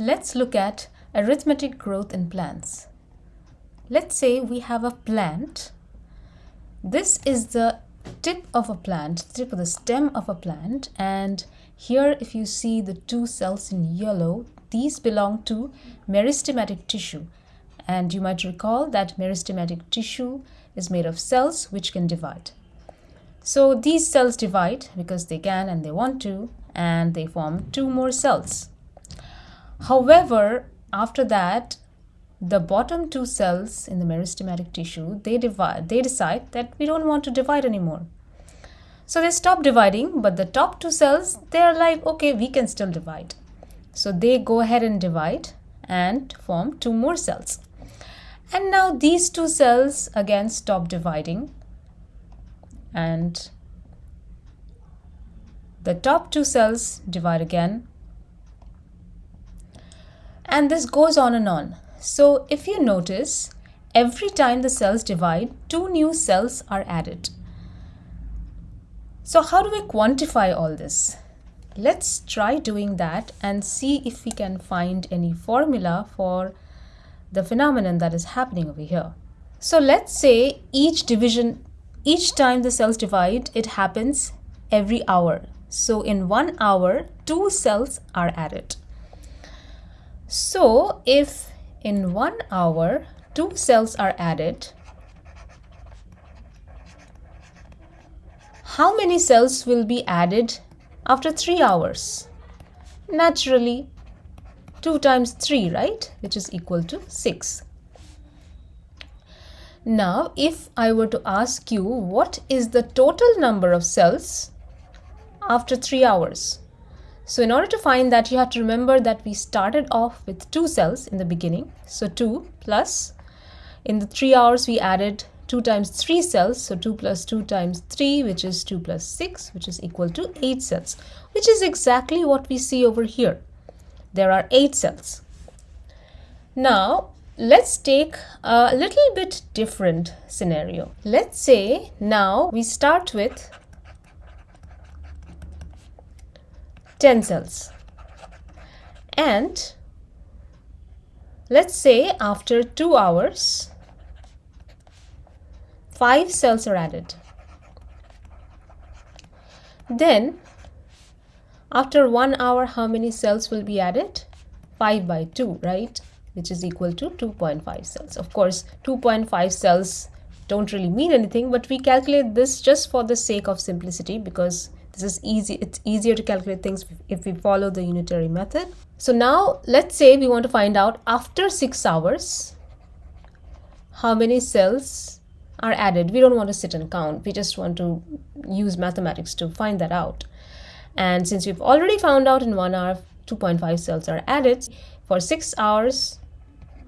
Let's look at arithmetic growth in plants. Let's say we have a plant. This is the tip of a plant, tip of the stem of a plant and here if you see the two cells in yellow, these belong to meristematic tissue and you might recall that meristematic tissue is made of cells which can divide. So these cells divide because they can and they want to and they form two more cells. However, after that, the bottom two cells in the meristematic tissue, they divide, they decide that we don't want to divide anymore. So they stop dividing, but the top two cells, they're like, okay, we can still divide. So they go ahead and divide and form two more cells. And now these two cells again stop dividing and the top two cells divide again and this goes on and on. So if you notice, every time the cells divide, two new cells are added. So how do we quantify all this? Let's try doing that and see if we can find any formula for the phenomenon that is happening over here. So let's say each division, each time the cells divide, it happens every hour. So in one hour, two cells are added. So if in one hour, two cells are added, how many cells will be added after three hours? Naturally, 2 times 3, right? Which is equal to 6. Now, if I were to ask you what is the total number of cells after 3 hours? So in order to find that, you have to remember that we started off with 2 cells in the beginning. So 2 plus, in the 3 hours we added 2 times 3 cells. So 2 plus 2 times 3, which is 2 plus 6, which is equal to 8 cells, which is exactly what we see over here there are eight cells. Now, let's take a little bit different scenario. Let's say now we start with 10 cells. And let's say after 2 hours, 5 cells are added. Then after one hour, how many cells will be added? 5 by 2, right? Which is equal to 2.5 cells. Of course, 2.5 cells don't really mean anything, but we calculate this just for the sake of simplicity because this is easy. It's easier to calculate things if we follow the unitary method. So now let's say we want to find out after 6 hours, how many cells are added. We don't want to sit and count. We just want to use mathematics to find that out. And since we've already found out in one hour 2.5 cells are added, for 6 hours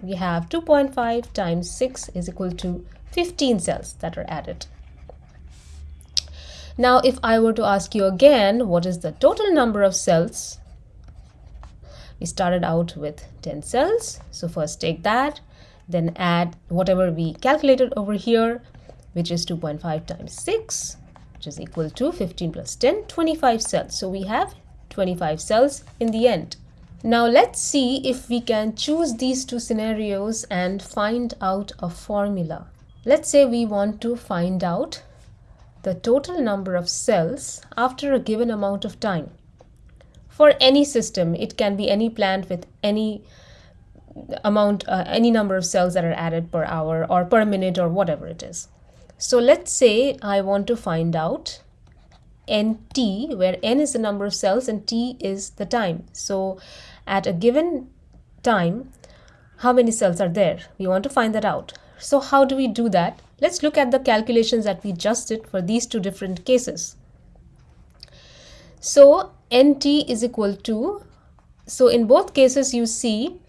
we have 2.5 times 6 is equal to 15 cells that are added. Now if I were to ask you again what is the total number of cells, we started out with 10 cells. So first take that, then add whatever we calculated over here, which is 2.5 times 6 which is equal to 15 plus 10, 25 cells. So we have 25 cells in the end. Now let's see if we can choose these two scenarios and find out a formula. Let's say we want to find out the total number of cells after a given amount of time. For any system, it can be any plant with any amount, uh, any number of cells that are added per hour or per minute or whatever it is. So let's say I want to find out nt where n is the number of cells and t is the time. So at a given time, how many cells are there? We want to find that out. So how do we do that? Let's look at the calculations that we just did for these two different cases. So nt is equal to, so in both cases you see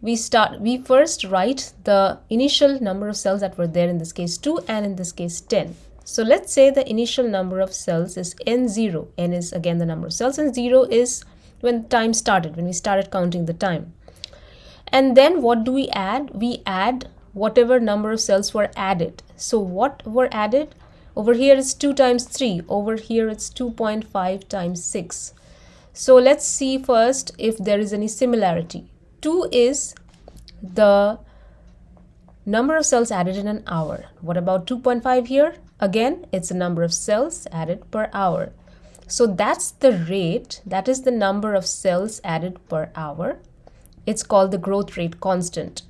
we start we first write the initial number of cells that were there in this case 2 and in this case 10 so let's say the initial number of cells is n0 n is again the number of cells and 0 is when time started when we started counting the time. And then what do we add? We add whatever number of cells were added so what were added over here is 2 times 3 over here it's 2.5 times 6 so let's see first if there is any similarity 2 is the number of cells added in an hour. What about 2.5 here? Again, it's the number of cells added per hour. So that's the rate, that is the number of cells added per hour. It's called the growth rate constant.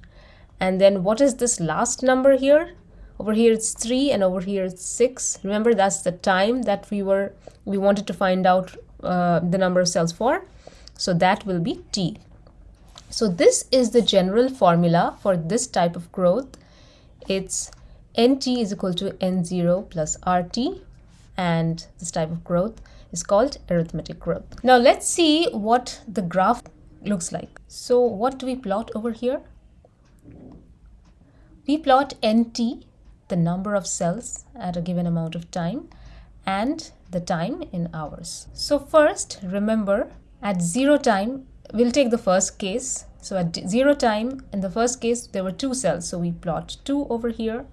And then what is this last number here? Over here it's 3 and over here it's 6. Remember that's the time that we were we wanted to find out uh, the number of cells for. So that will be T. So this is the general formula for this type of growth. It's nt is equal to n0 plus rt and this type of growth is called arithmetic growth. Now let's see what the graph looks like. So what do we plot over here? We plot nt, the number of cells at a given amount of time and the time in hours. So first remember at zero time we'll take the first case. So at zero time in the first case there were two cells. So we plot 2 over here.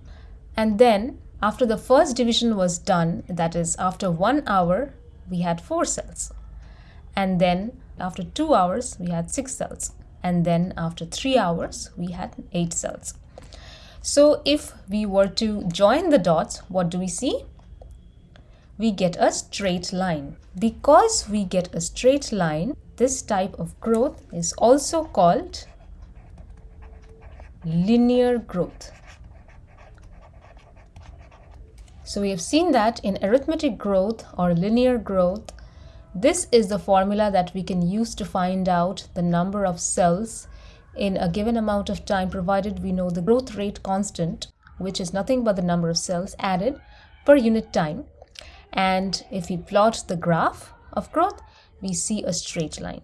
And then after the first division was done that is after one hour we had four cells. And then after two hours we had six cells. And then after three hours we had eight cells so if we were to join the dots what do we see we get a straight line because we get a straight line this type of growth is also called linear growth. So we have seen that in arithmetic growth or linear growth, this is the formula that we can use to find out the number of cells in a given amount of time provided we know the growth rate constant which is nothing but the number of cells added per unit time and if we plot the graph of growth we see a straight line.